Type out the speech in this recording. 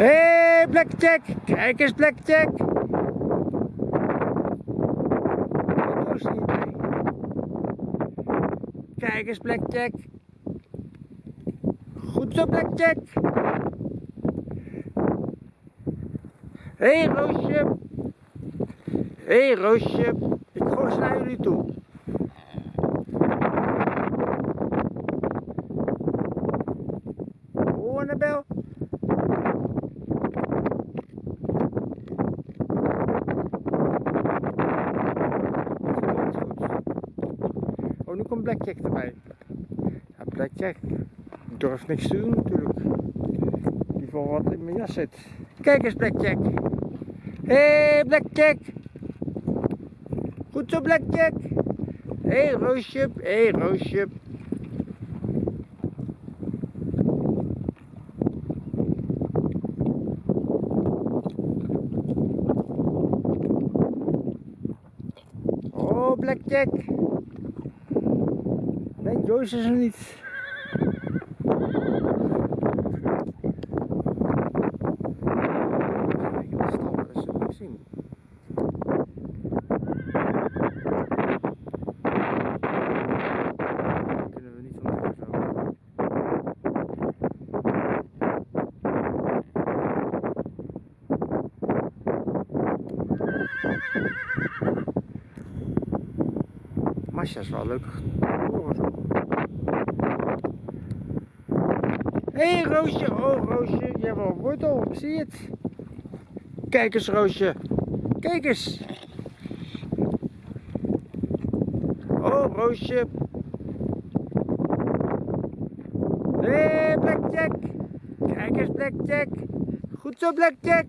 Hé, hey, Blackjack! Kijk eens, Blackjack! Roos er niet bij. Kijk eens, Blackjack! Goed zo, Blackjack! Hé, hey, Roosje! Hé, hey, Roosje! Ik gooi naar jullie toe. Oh, Annabel! Oh, nu komt Blackjack erbij. Ja, Blackjack durft niks te doen natuurlijk. Die voor wat in mijn jas zit. Kijk eens, Blackjack. Hé, hey, Blackjack. Goed zo, Blackjack. Hé, hey, Roosje. Hé, hey, Roosje. Oh, Blackjack. Niet van doen zo. Masha is wel leuk. horen zo. Hé hey, Roosje, oh Roosje, je hebt wel een wortel, zie je het? Kijk eens Roosje, kijk eens. Oh Roosje. Hé hey, Blackjack, kijk eens Blackjack. Goed zo Blackjack.